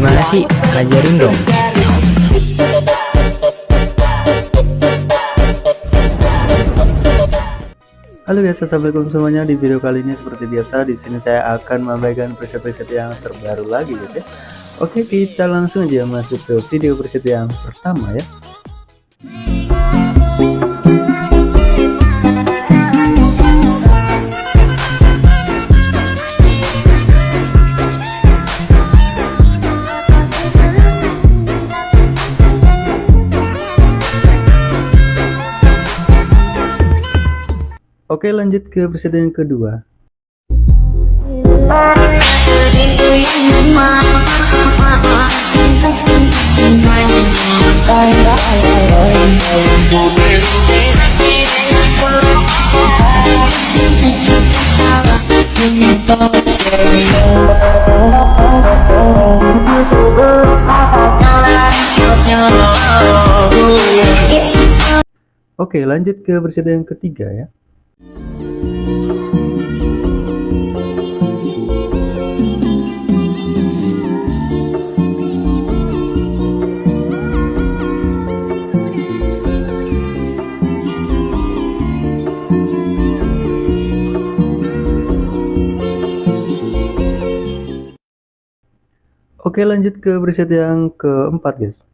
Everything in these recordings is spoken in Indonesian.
Gimana sih? Ajarin dong. Halo guys, assalamualaikum semuanya. Di video kali ini seperti biasa, di sini saya akan memberikan preset-preset yang terbaru lagi guys ya. Oke, kita langsung aja masuk ke video preset yang pertama ya. Oke lanjut ke presiden kedua. Oke lanjut ke presiden ketiga ya Oke lanjut ke preset yang keempat guys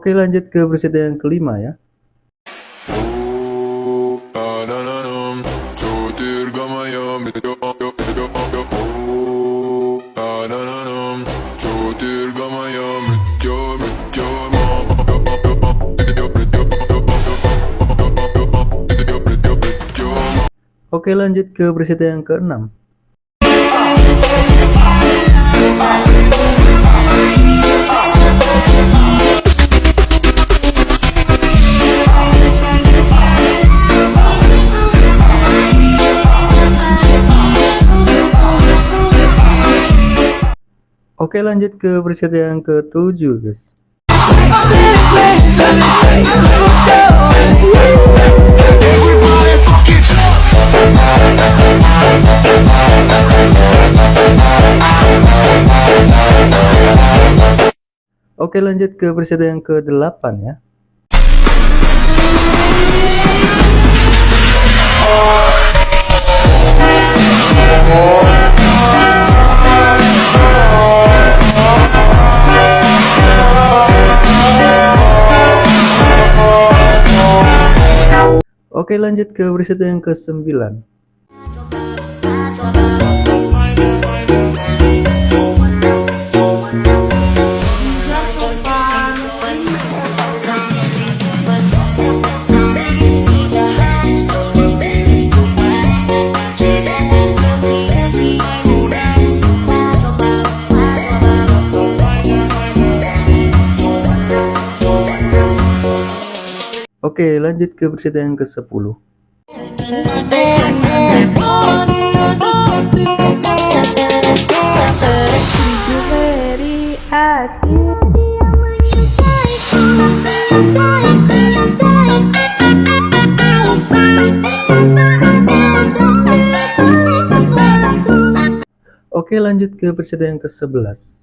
Oke lanjut ke preset yang kelima ya. Oke lanjut ke preset yang keenam Oke lanjut ke preset yang ketujuh guys. Oke lanjut ke preset yang ke-8 ya Oke lanjut ke preset yang ke-9 Oke lanjut ke preset yang ke-10 Oke lanjut ke preset yang ke-11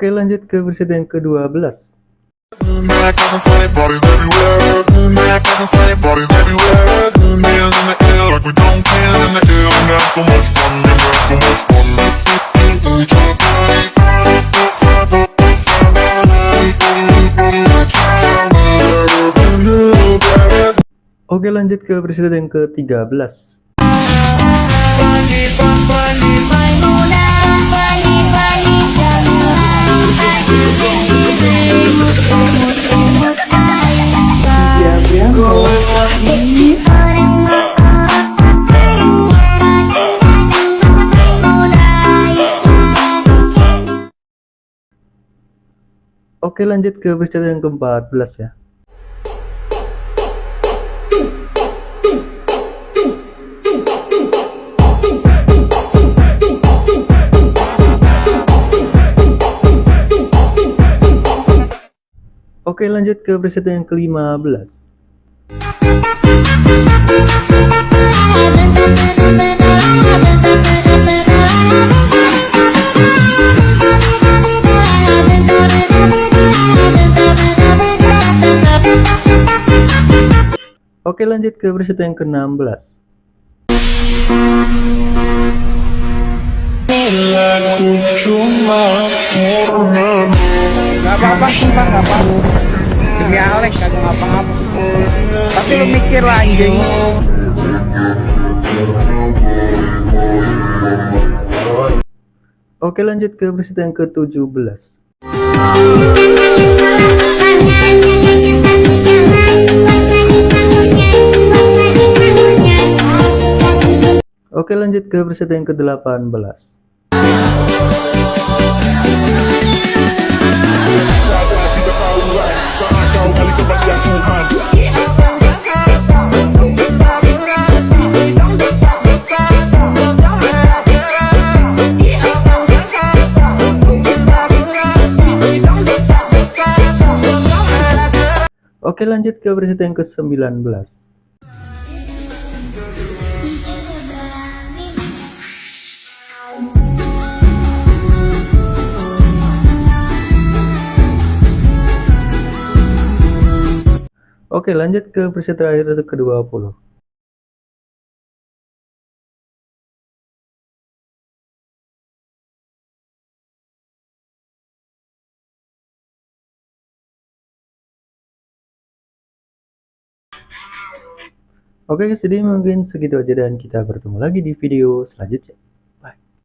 Oke lanjut ke preset yang ke-12 Oke lanjut ke presiden yang ke-13 Oke lanjut ke peserta yang ke-14 ya Oke lanjut ke peserta yang ke-15 Oke lanjut ke peserta yang ke-16 Gak apa-apa sumpah gak apa-apa. Demi Alex kagak ngapa-ngapa Tapi lu mikir lah anjing. Oke lanjut ke peserta yang ke-17 Oke lanjut ke peserta yang ke-18 Oke lanjut ke peserta yang ke-19 Oke lanjut ke peserta terakhir untuk ke-20 Oke guys, jadi mungkin segitu aja dan kita bertemu lagi di video selanjutnya.